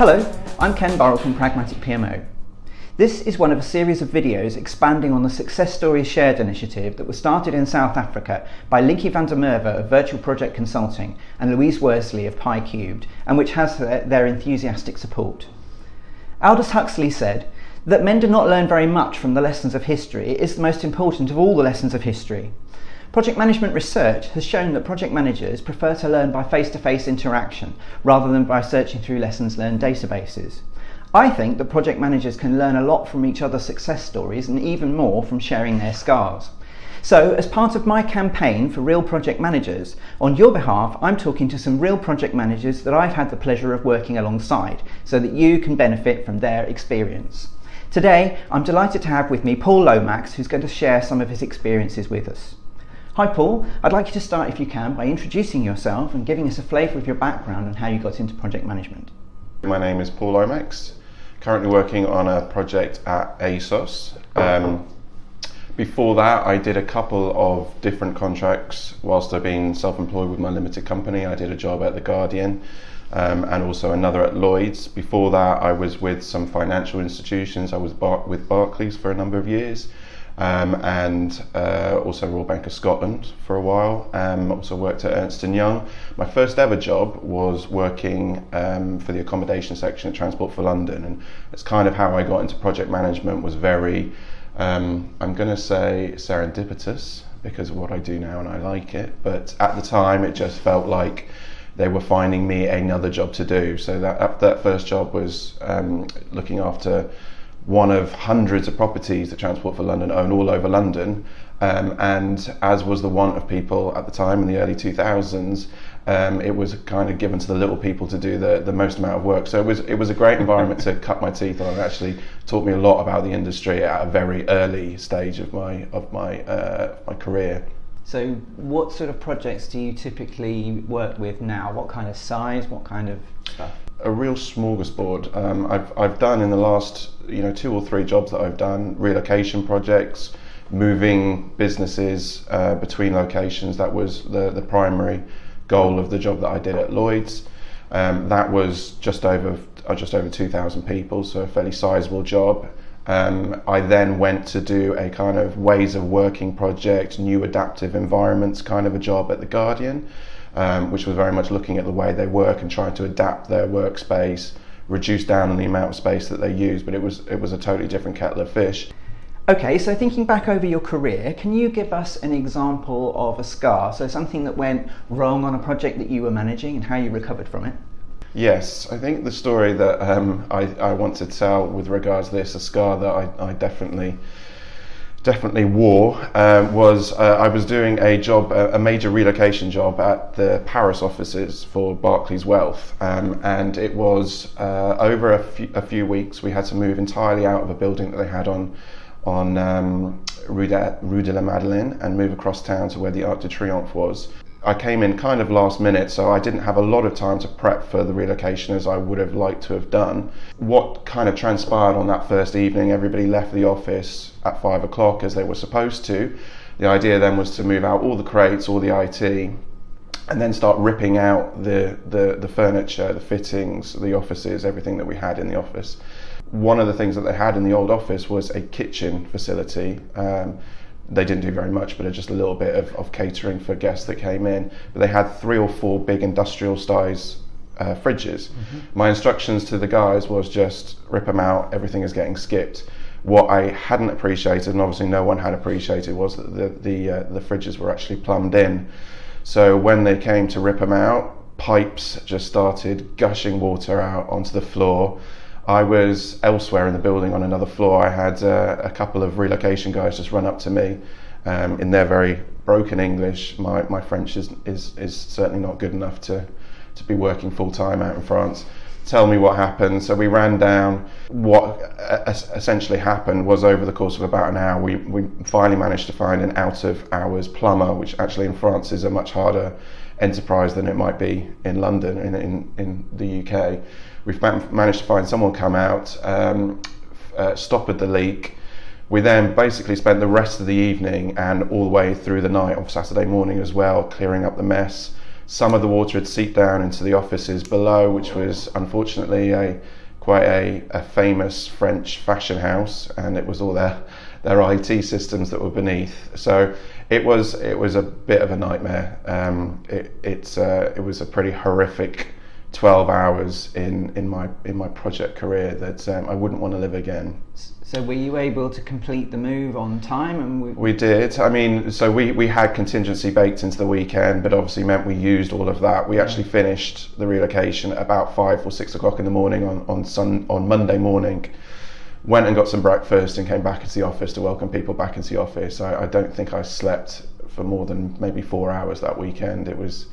Hello, I'm Ken Burrell from Pragmatic PMO. This is one of a series of videos expanding on the Success Stories Shared initiative that was started in South Africa by Linky van der Merwe of Virtual Project Consulting and Louise Worsley of Pi Cubed, and which has their enthusiastic support. Aldous Huxley said that men do not learn very much from the lessons of history. It is the most important of all the lessons of history. Project management research has shown that project managers prefer to learn by face-to-face interaction rather than by searching through lessons learned databases. I think that project managers can learn a lot from each other's success stories and even more from sharing their scars. So, as part of my campaign for real project managers, on your behalf, I'm talking to some real project managers that I've had the pleasure of working alongside so that you can benefit from their experience. Today, I'm delighted to have with me Paul Lomax, who's going to share some of his experiences with us. Hi Paul, I'd like you to start if you can by introducing yourself and giving us a flavour of your background and how you got into project management. My name is Paul Lomax, currently working on a project at ASOS. Um, before that, I did a couple of different contracts whilst I've been self-employed with my limited company. I did a job at The Guardian um, and also another at Lloyd's. Before that, I was with some financial institutions. I was bar- with Barclays for a number of years um, and uh, also Royal Bank of Scotland for a while. Um, also worked at Ernst & Young. My first ever job was working um, for the accommodation section at Transport for London and it's kind of how I got into project management was very, um, I'm going to say serendipitous because of what I do now and I like it, but at the time it just felt like they were finding me another job to do. So that, that first job was um, looking after one of hundreds of properties that Transport for London own all over London. Um, and as was the want of people at the time in the early 2000s, um, it was kind of given to the little people to do the, the most amount of work. So it was it was a great environment to cut my teeth on. It actually taught me a lot about the industry at a very early stage of my of my uh, my career. So, what sort of projects do you typically work with now? What kind of size? What kind of stuff? A real smorgasbord. Um, I've, I've done in the last you know two or three jobs that I've done relocation projects, moving businesses uh, between locations. That was the, the primary goal of the job that I did at Lloyd's. Um, that was just over uh, just over 2,000 people, so a fairly sizable job. Um, I then went to do a kind of ways of working project, new adaptive environments kind of a job at the Guardian um, which was very much looking at the way they work and trying to adapt their workspace, reduce down on the amount of space that they use. But it was it was a totally different kettle of fish. Okay, so thinking back over your career, can you give us an example of a scar? So something that went wrong on a project that you were managing and how you recovered from it? Yes, I think the story that um, I, I want to tell with regards to this, a scar that I, I definitely definitely wore um, was uh, I was doing a job, a, major relocation job at the Paris offices for Barclays Wealth, um, and it was uh, over a few, a few, weeks. We had to move entirely out of a building that they had on on um, Rue, de, Rue de la Madeleine and move across town to where the Arc de Triomphe was. I came in kind of last minute, so I didn't have a lot of time to prep for the relocation as I would have liked to have done. What kind of transpired on that first evening, everybody left the office at five o'clock as they were supposed to. The idea then was to move out all the crates, all the IT, and then start ripping out the, the, the furniture, the fittings, the offices, everything that we had in the office. One of the things that they had in the old office was a kitchen facility. Um, they didn't do very much, but just a little bit of, of catering for guests that came in. But they had three or four big industrial size uh, fridges. Mm-hmm. My instructions to the guys was just rip them out, everything is getting skipped. What I hadn't appreciated, and obviously no one had appreciated, was that the, the, uh, the fridges were actually plumbed in. So when they came to rip them out, pipes just started gushing water out onto the floor. I was elsewhere in the building on another floor. I had uh, a couple of relocation guys just run up to me um, in their very broken English. My, my French is, is, is certainly not good enough to, to be working full time out in France. Tell me what happened. So we ran down. What essentially happened was over the course of about an hour, we, we finally managed to find an out of hours plumber, which actually in France is a much harder enterprise than it might be in London, in, in, in the UK We've managed to find someone come out, um, uh, stoppered the leak. We then basically spent the rest of the evening and all the way through the night of Saturday morning as well, clearing up the mess, some of the water had seeped down into the offices below, which was unfortunately a quite a, a famous French fashion house, and it was all their their IT systems that were beneath. So it was it was a bit of a nightmare. Um, it it's uh, it was a pretty horrific 12 hours in, in my in my project career that um, I wouldn't want to live again. So were you able to complete the move on time? And we, we did. I mean, so we, we had contingency baked into the weekend, but obviously meant we used all of that. We actually finished the relocation about five or six o'clock in the morning on on sun on Monday morning. Went and got some breakfast and came back into the office to welcome people back into the office. I, I don't think I slept for more than maybe four hours that weekend. It was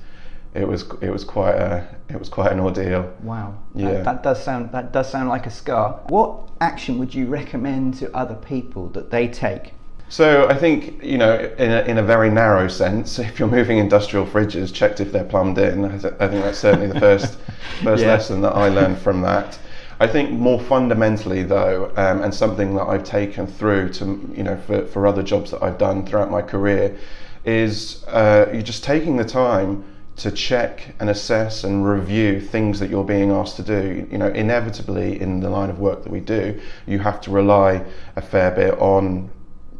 it was it was quite a it was quite an ordeal. Wow. Yeah. That, that, does sound that does sound like a scar. What action would you recommend to other people that they take? So I think you know, in a, in a very narrow sense, if you're moving industrial fridges, checked if they're plumbed in. I, th- I think that's certainly the first first yeah. lesson that I learned from that. I think more fundamentally, though, um, and something that I've taken through to you know for, for other jobs that I've done throughout my career, is uh, you're just taking the time to check and assess and review things that you're being asked to do. You know, inevitably in the line of work that we do, you have to rely a fair bit on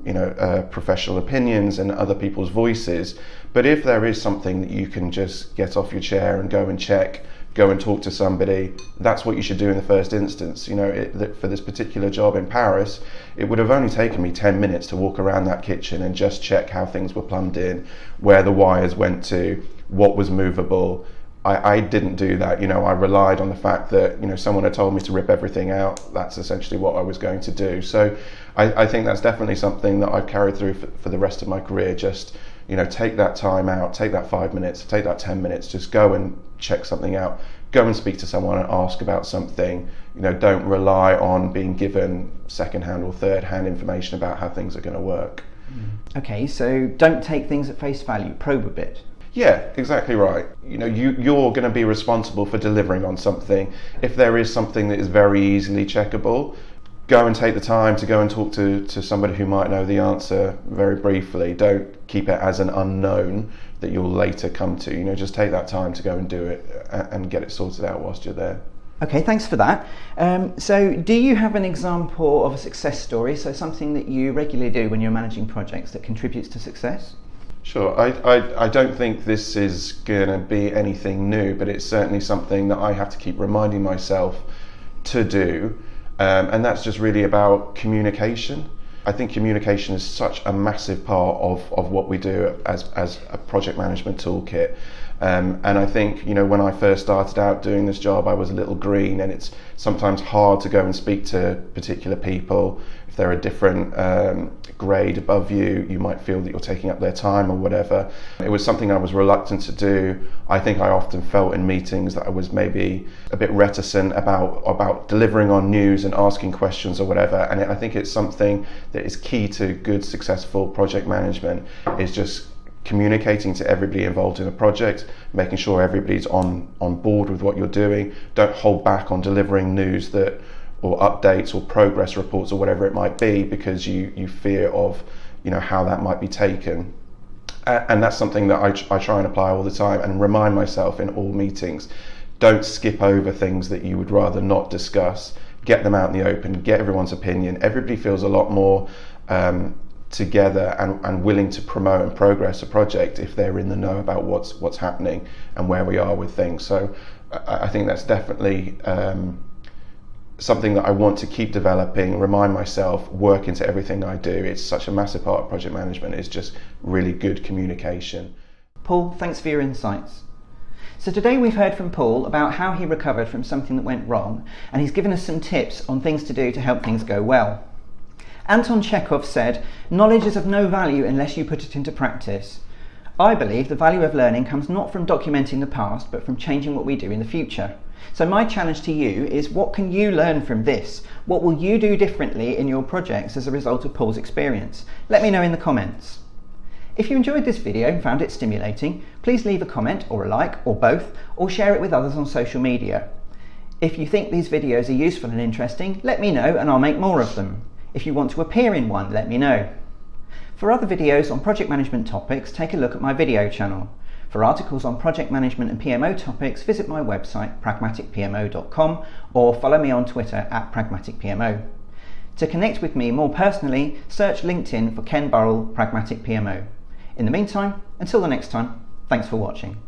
you know uh, professional opinions and other people's voices. But if there is something that you can just get off your chair and go and check, go and talk to somebody, that's what you should do in the first instance. You know, it, for this particular job in Paris, it would have only taken me 10 minutes to walk around that kitchen and just check how things were plumbed in, where the wires went to, what was movable. I, I didn't do that. You know, I relied on the fact that you know someone had told me to rip everything out. That's essentially what I was going to do. So, I, I think that's definitely something that I've carried through for, for the rest of my career. Just you know, take that time out, take that five minutes, take that ten minutes, just go and check something out. Go and speak to someone and ask about something. You know, don't rely on being given second-hand or third-hand information about how things are going to work. Mm-hmm. Okay, so don't take things at face value. Probe a bit. Yeah, exactly right. You know, you, you're going to be responsible for delivering on something. If there is something that is very easily checkable, go and take the time to go and talk to, to somebody who might know the answer very briefly. Don't keep it as an unknown that you'll later come to. You know, just take that time to go and do it and get it sorted out whilst you're there. Okay, thanks for that. Um, so, do you have an example of a success story? So, something that you regularly do when you're managing projects that contributes to success? Sure. I, I, I don't think this is going to be anything new, but it's certainly something that I have to keep reminding myself to do. Um, and that's just really about communication. I think communication is such a massive part of, of what we do as, as a project management toolkit. Um, and I think, you know, when I first started out doing this job, I was a little green, and it's sometimes hard to go and speak to particular people. If they're a different um, grade above you, you might feel that you're taking up their time or whatever. It was something I was reluctant to do. I think I often felt in meetings that I was maybe a bit reticent about about delivering on news and asking questions or whatever. And I think it's something that is key to good, successful project management. Is just communicating to everybody involved in a project, making sure everybody's on, on board with what you're doing. Don't hold back on delivering news that or updates or progress reports or whatever it might be because you, you fear of you know how that might be taken. And that's something that I, I try and apply all the time and remind myself in all meetings. Don't skip over things that you would rather not discuss. Get them out in the open, get everyone's opinion. Everybody feels a lot more um, together and, and willing to promote and progress a project if they're in the know about what's what's happening and where we are with things. So I, I think that's definitely um, something that I want to keep developing, remind myself, work into everything I do. It's such a massive part of project management. It's just really good communication. Paul, thanks for your insights. So today we've heard from Paul about how he recovered from something that went wrong, and he's given us some tips on things to do to help things go well. Anton Chekhov said, Knowledge is of no value unless you put it into practice. I believe the value of learning comes not from documenting the past, but from changing what we do in the future. So, my challenge to you is what can you learn from this? What will you do differently in your projects as a result of Paul's experience? Let me know in the comments. If you enjoyed this video and found it stimulating, please leave a comment or a like or both, or share it with others on social media. If you think these videos are useful and interesting, let me know and I'll make more of them. If you want to appear in one, let me know. For other videos on project management topics, take a look at my video channel. For articles on project management and PMO topics, visit my website pragmaticpmo.com or follow me on Twitter at pragmaticpmo. To connect with me more personally, search LinkedIn for Ken Burrell Pragmatic PMO. In the meantime, until the next time, thanks for watching.